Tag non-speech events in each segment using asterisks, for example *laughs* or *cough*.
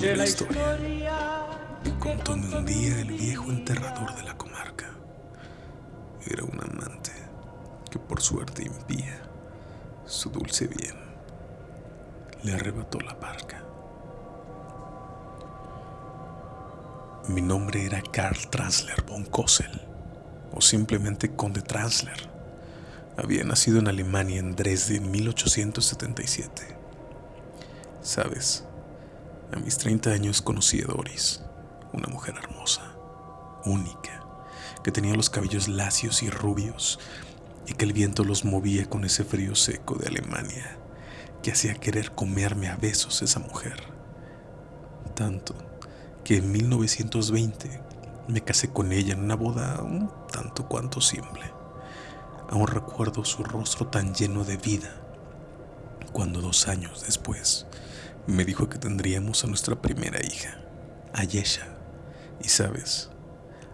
La historia contóme un día el viejo enterrador de la comarca. Era un amante que por suerte impía su dulce bien le arrebató la barca. Mi nombre era Karl Transler von Kossel, o simplemente Conde Transler. Había nacido en Alemania en Dresde en 1877. Sabes, a mis 30 años conocí a Doris, una mujer hermosa, única, que tenía los cabellos lacios y rubios y que el viento los movía con ese frío seco de Alemania que hacía querer comerme a besos esa mujer. Tanto que en 1920 me casé con ella en una boda un tanto cuanto simple. Aún recuerdo su rostro tan lleno de vida cuando dos años después me dijo que tendríamos a nuestra primera hija, Ayesha. Y sabes,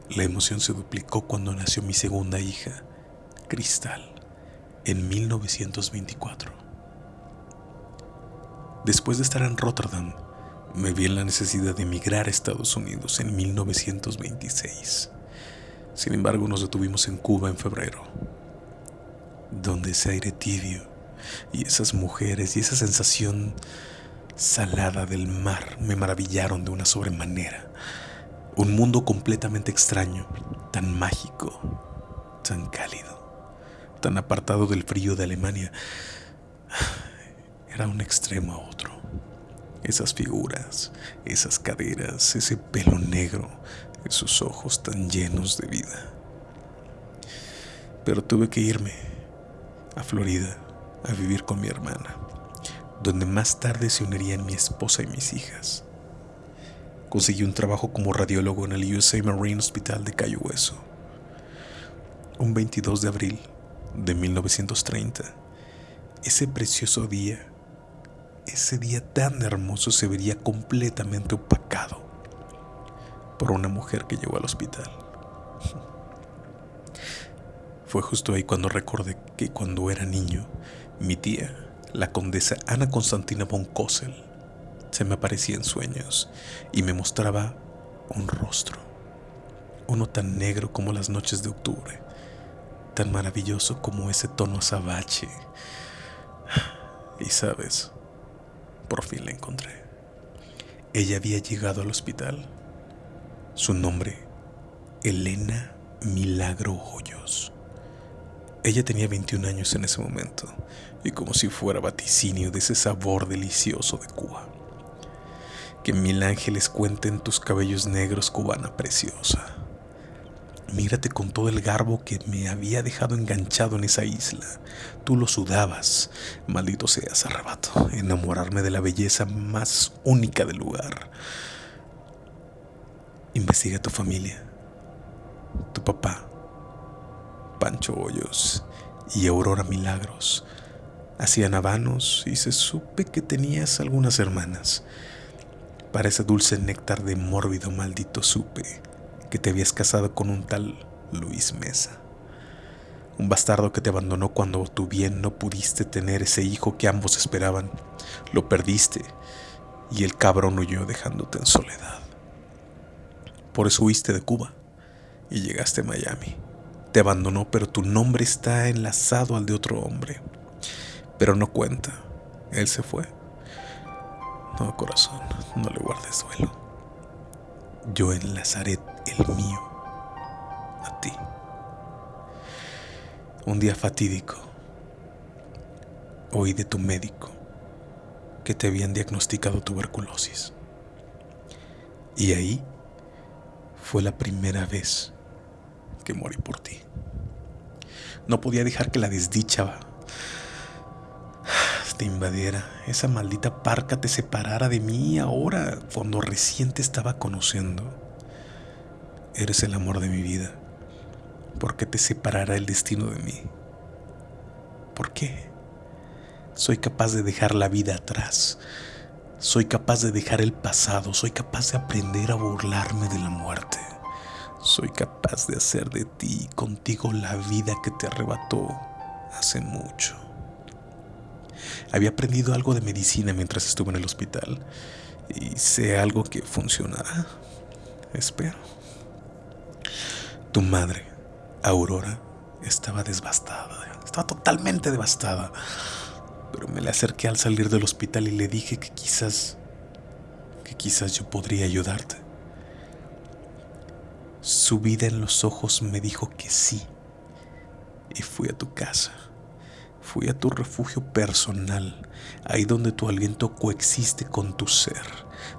la emoción se duplicó cuando nació mi segunda hija, Cristal, en 1924. Después de estar en Rotterdam, me vi en la necesidad de emigrar a Estados Unidos en 1926. Sin embargo, nos detuvimos en Cuba en febrero, donde ese aire tibio y esas mujeres y esa sensación salada del mar me maravillaron de una sobremanera. Un mundo completamente extraño, tan mágico, tan cálido, tan apartado del frío de Alemania. Era un extremo a otro. Esas figuras, esas caderas, ese pelo negro, esos ojos tan llenos de vida. Pero tuve que irme a Florida a vivir con mi hermana, donde más tarde se unirían mi esposa y mis hijas. Conseguí un trabajo como radiólogo en el USA Marine Hospital de Cayo Hueso. Un 22 de abril de 1930, ese precioso día, ese día tan hermoso se vería completamente opacado por una mujer que llegó al hospital. *laughs* Fue justo ahí cuando recordé que cuando era niño, mi tía, la condesa Ana Constantina von Kossel, se me aparecía en sueños y me mostraba un rostro, uno tan negro como las noches de octubre, tan maravilloso como ese tono azabache. Y sabes, por fin la encontré. Ella había llegado al hospital. Su nombre, Elena Milagro Hoyos. Ella tenía 21 años en ese momento y como si fuera vaticinio de ese sabor delicioso de Cuba. Que mil ángeles cuenten tus cabellos negros, cubana preciosa. Mírate con todo el garbo que me había dejado enganchado en esa isla. Tú lo sudabas. Maldito seas, arrebato. Enamorarme de la belleza más única del lugar. Investiga tu familia. Tu papá. Pancho Hoyos y Aurora Milagros. Hacían habanos y se supe que tenías algunas hermanas. Para ese dulce néctar de mórbido maldito supe que te habías casado con un tal Luis Mesa. Un bastardo que te abandonó cuando tú bien no pudiste tener ese hijo que ambos esperaban. Lo perdiste y el cabrón huyó dejándote en soledad. Por eso huiste de Cuba y llegaste a Miami. Te abandonó, pero tu nombre está enlazado al de otro hombre. Pero no cuenta, él se fue. No, corazón, no le guardes duelo. Yo enlazaré el mío a ti. Un día fatídico, oí de tu médico que te habían diagnosticado tuberculosis. Y ahí fue la primera vez que morí por ti. No podía dejar que la desdicha te invadiera, esa maldita parca te separara de mí ahora, cuando recién te estaba conociendo. Eres el amor de mi vida. ¿Por qué te separará el destino de mí? ¿Por qué? Soy capaz de dejar la vida atrás. Soy capaz de dejar el pasado. Soy capaz de aprender a burlarme de la muerte. Soy capaz de hacer de ti y contigo la vida que te arrebató hace mucho. Había aprendido algo de medicina mientras estuve en el hospital y sé algo que funcionará. Espero. Tu madre, Aurora, estaba devastada, estaba totalmente devastada. Pero me le acerqué al salir del hospital y le dije que quizás, que quizás yo podría ayudarte. Su vida en los ojos me dijo que sí. Y fui a tu casa. Fui a tu refugio personal, ahí donde tu aliento coexiste con tu ser,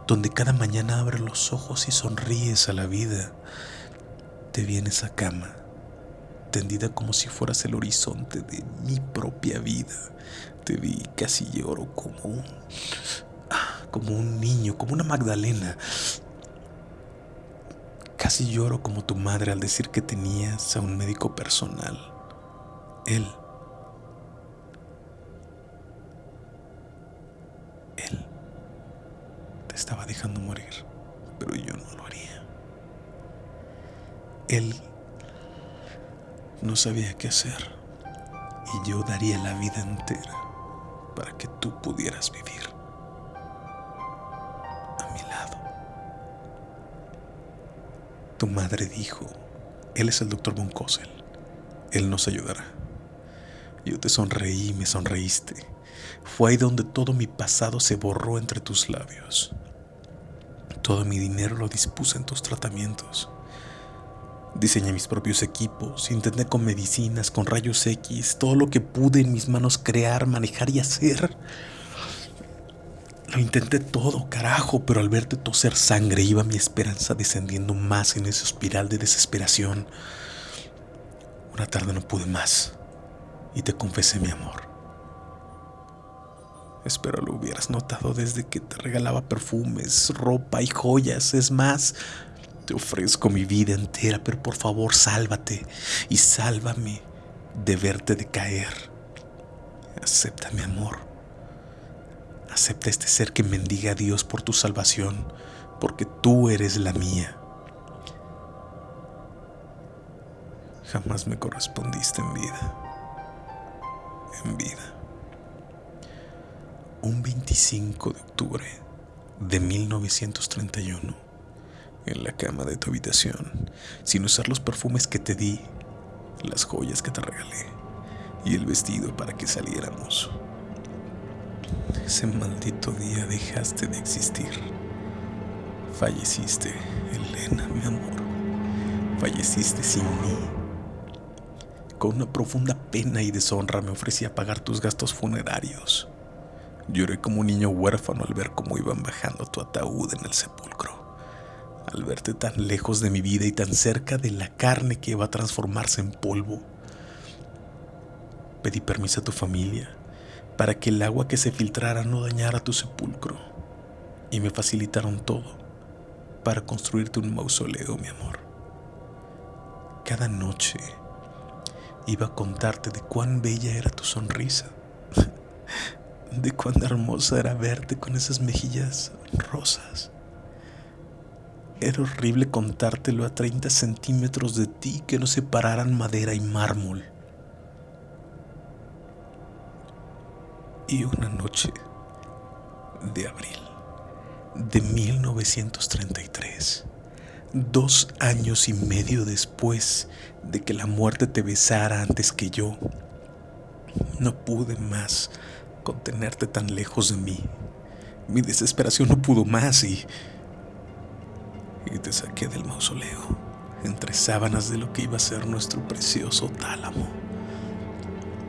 donde cada mañana abres los ojos y sonríes a la vida. Te vienes a cama, tendida como si fueras el horizonte de mi propia vida. Te vi casi lloro como un como un niño, como una Magdalena. Casi lloro como tu madre al decir que tenías a un médico personal. Él Él te estaba dejando morir, pero yo no lo haría. Él no sabía qué hacer y yo daría la vida entera para que tú pudieras vivir Tu madre dijo, él es el doctor Von él nos ayudará. Yo te sonreí me sonreíste fue ahí donde todo mi pasado se borró entre tus labios. Todo mi dinero lo dispuse en tus tratamientos. Diseñé mis propios equipos, intenté con medicinas, con rayos X, todo lo que pude en mis manos crear, manejar y hacer. Lo intenté todo, carajo, pero al verte toser sangre iba mi esperanza descendiendo más en esa espiral de desesperación. Una tarde no pude más y te confesé mi amor. Espero lo hubieras notado desde que te regalaba perfumes, ropa y joyas. Es más, te ofrezco mi vida entera, pero por favor sálvate y sálvame de verte decaer. Acepta mi amor. Acepta este ser que mendiga a Dios por tu salvación, porque tú eres la mía. Jamás me correspondiste en vida. En vida un 25 de octubre de 1931, en la cama de tu habitación, sin usar los perfumes que te di, las joyas que te regalé y el vestido para que saliéramos. Ese maldito día dejaste de existir. Falleciste, Elena, mi amor. Falleciste sin mí. Con una profunda pena y deshonra me ofrecí a pagar tus gastos funerarios. Lloré como un niño huérfano al ver cómo iban bajando tu ataúd en el sepulcro, al verte tan lejos de mi vida y tan cerca de la carne que iba a transformarse en polvo. Pedí permiso a tu familia para que el agua que se filtrara no dañara tu sepulcro y me facilitaron todo para construirte un mausoleo, mi amor. Cada noche iba a contarte de cuán bella era tu sonrisa *laughs* de cuán hermosa era verte con esas mejillas rosas. Era horrible contártelo a 30 centímetros de ti que nos separaran madera y mármol. Y una noche de abril de 1933, dos años y medio después de que la muerte te besara antes que yo, no pude más contenerte tan lejos de mí. Mi desesperación no pudo más y... Y te saqué del mausoleo, entre sábanas de lo que iba a ser nuestro precioso tálamo.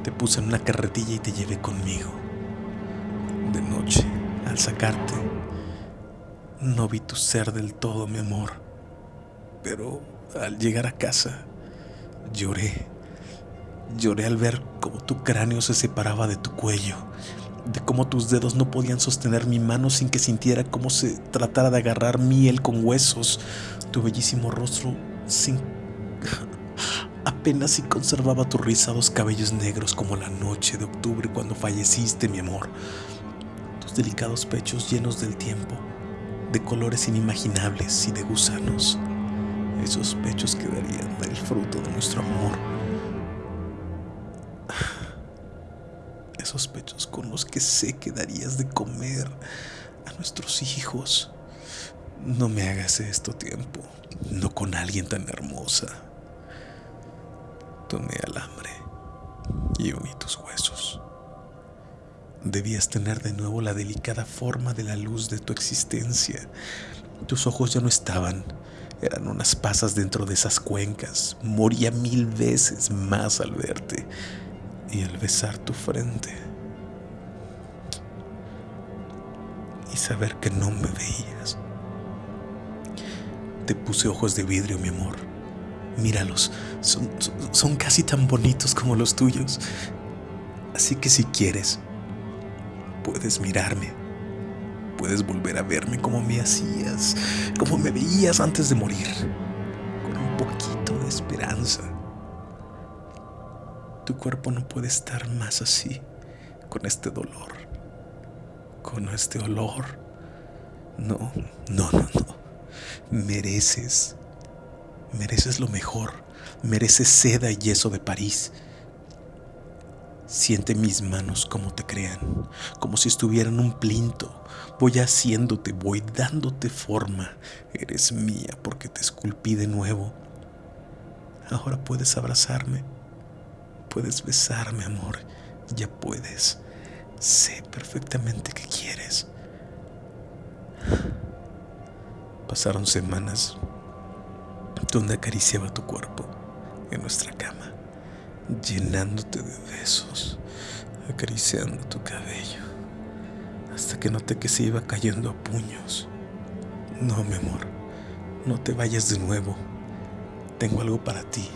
Te puse en una carretilla y te llevé conmigo. De noche, al sacarte, no vi tu ser del todo, mi amor. Pero al llegar a casa, lloré Lloré al ver cómo tu cráneo se separaba de tu cuello, de cómo tus dedos no podían sostener mi mano sin que sintiera cómo se tratara de agarrar miel con huesos. Tu bellísimo rostro sin... *laughs* apenas si conservaba tus rizados cabellos negros como la noche de octubre cuando falleciste, mi amor. Delicados pechos llenos del tiempo, de colores inimaginables y de gusanos. Esos pechos quedarían el fruto de nuestro amor esos pechos con los que sé que darías de comer a nuestros hijos. No me hagas esto tiempo, no con alguien tan hermosa. Tomé alambre y uní tus huesos. Debías tener de nuevo la delicada forma de la luz de tu existencia. Tus ojos ya no estaban, eran unas pasas dentro de esas cuencas. Moría mil veces más al verte y al besar tu frente. Y saber que no me veías. Te puse ojos de vidrio, mi amor. Míralos, son, son, casi tan bonitos como los tuyos. Así que si quieres, puedes mirarme. Puedes volver a verme como me hacías, como me veías antes de morir, con un poquito de esperanza. Tu cuerpo no puede estar más así, con este dolor, con este olor. No, no, no, no. Mereces, mereces lo mejor. Mereces seda y yeso de París. Siente mis manos como te crean, como si estuvieran un plinto. Voy haciéndote, voy dándote forma. Eres mía porque te esculpí de nuevo. Ahora puedes abrazarme puedes besarme, amor. Ya puedes. Sé perfectamente que quieres. Pasaron semanas donde acariciaba tu cuerpo en nuestra cama, llenándote de besos, acariciando tu cabello, hasta que noté que se iba cayendo a puños. No, mi amor, no te vayas de nuevo. Tengo algo para ti.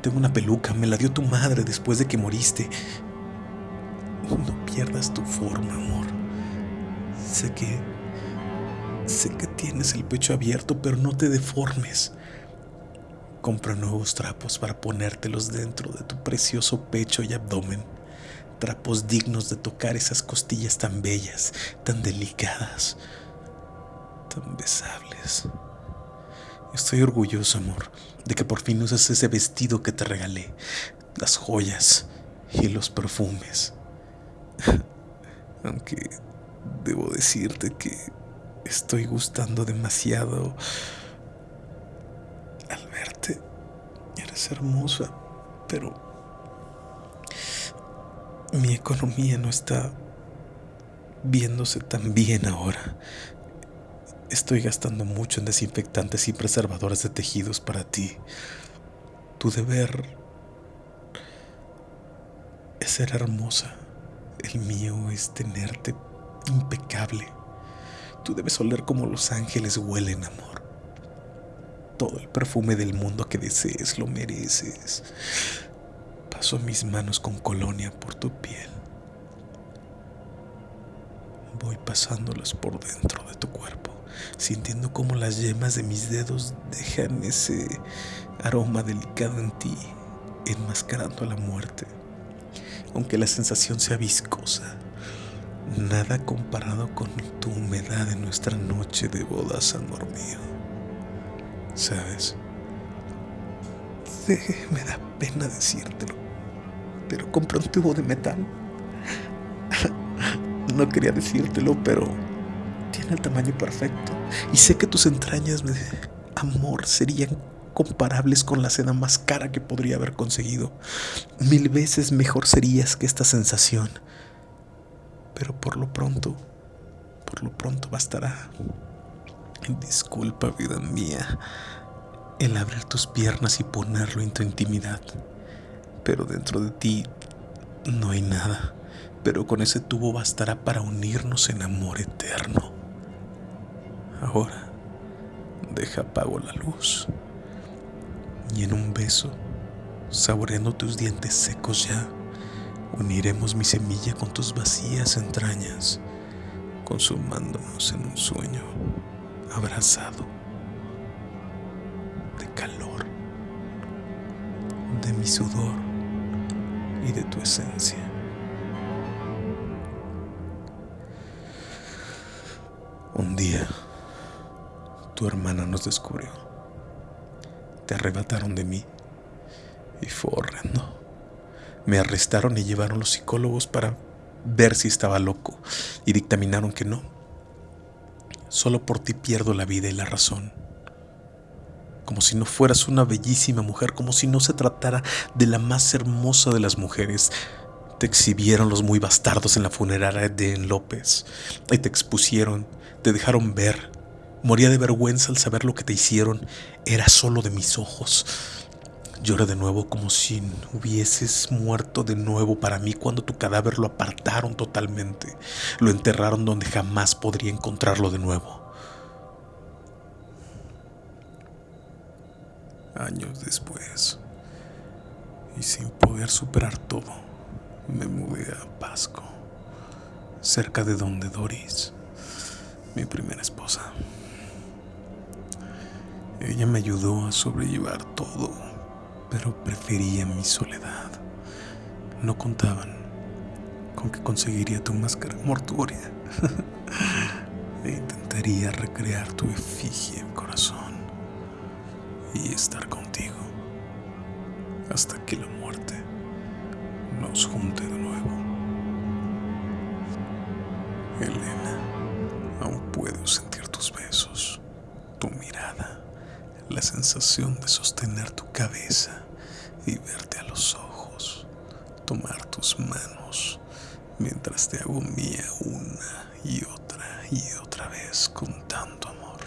Tengo una peluca, me la dio tu madre después de que moriste. No pierdas tu forma, amor. Sé que... Sé que tienes el pecho abierto, pero no te deformes. Compra nuevos trapos para ponértelos dentro de tu precioso pecho y abdomen. Trapos dignos de tocar esas costillas tan bellas, tan delicadas, tan besables. Estoy orgulloso, amor, de que por fin usas ese vestido que te regalé, las joyas y los perfumes. *laughs* Aunque debo decirte que estoy gustando demasiado Eres hermosa, pero mi economía no está viéndose tan bien ahora. Estoy gastando mucho en desinfectantes y preservadores de tejidos para ti. Tu deber es ser hermosa. El mío es tenerte impecable. Tú debes oler como los ángeles huelen, amor. Todo el perfume del mundo que desees lo mereces. Paso mis manos con colonia por tu piel. Voy pasándolas por dentro de tu cuerpo sintiendo como las yemas de mis dedos dejan ese aroma delicado en ti, enmascarando a la muerte. Aunque la sensación sea viscosa, nada comparado con tu humedad en nuestra noche de bodas, amor mío. ¿Sabes? me da pena decírtelo, pero compré un tubo de metal. no quería decírtelo, pero tiene el tamaño perfecto. Y sé que tus entrañas, de amor, serían comparables con la seda más cara que podría haber conseguido. Mil veces mejor serías que esta sensación. Pero por lo pronto, por lo pronto bastará. Disculpa, vida mía, el abrir tus piernas y ponerlo en tu intimidad. Pero dentro de ti no hay nada. Pero con ese tubo bastará para unirnos en amor eterno. Ahora, deja apago la luz y en un beso, saboreando tus dientes secos ya, uniremos mi semilla con tus vacías entrañas, consumándonos en un sueño abrazado de calor, de mi sudor y de tu esencia. Un día, tu hermana nos descubrió. Te arrebataron de mí y fue horrendo. Me arrestaron y llevaron los psicólogos para ver si estaba loco y dictaminaron que no. Solo por ti pierdo la vida y la razón. Como si no fueras una bellísima mujer, como si no se tratara de la más hermosa de las mujeres. Te exhibieron los muy bastardos en la funeraria de López y te expusieron, te dejaron ver. Moría de vergüenza al saber lo que te hicieron. Era solo de mis ojos. Lloré de nuevo como si hubieses muerto de nuevo para mí cuando tu cadáver lo apartaron totalmente. Lo enterraron donde jamás podría encontrarlo de nuevo. Años después, y sin poder superar todo, me mudé a Pasco, cerca de donde Doris, mi primera esposa. Ella me ayudó a sobrellevar todo pero prefería mi soledad. No contaban con que conseguiría tu máscara mortuoria *laughs* e intentaría recrear tu efigie en corazón y estar contigo hasta que la muerte nos junte de nuevo. Elena, aún puedo sentir tus besos, tu mirada la sensación de sostener tu cabeza y verte a los ojos, tomar tus manos mientras te hago mía una y otra y otra vez con tanto amor,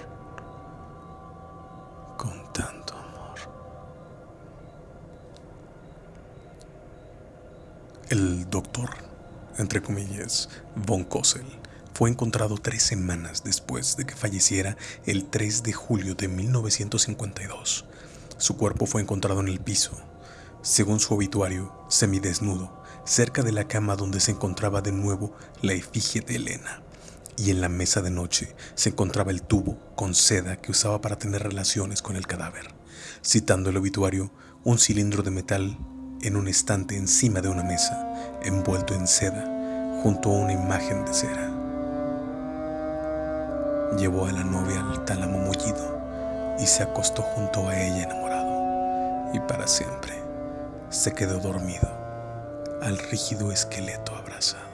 con tanto amor. El doctor, entre comillas, von Kossel, fue encontrado tres semanas después de que falleciera el 3 de julio de 1952. Su cuerpo fue encontrado en el piso, según su obituario, semidesnudo, cerca de la cama donde se encontraba de nuevo la efigie de Elena. Y en la mesa de noche se encontraba el tubo con seda que usaba para tener relaciones con el cadáver. Citando el obituario, un cilindro de metal en un estante encima de una mesa, envuelto en seda, junto a una imagen de cera. Llevó a la novia al tálamo mullido y se acostó junto a ella enamorado. Y para siempre se quedó dormido al rígido esqueleto abrazado.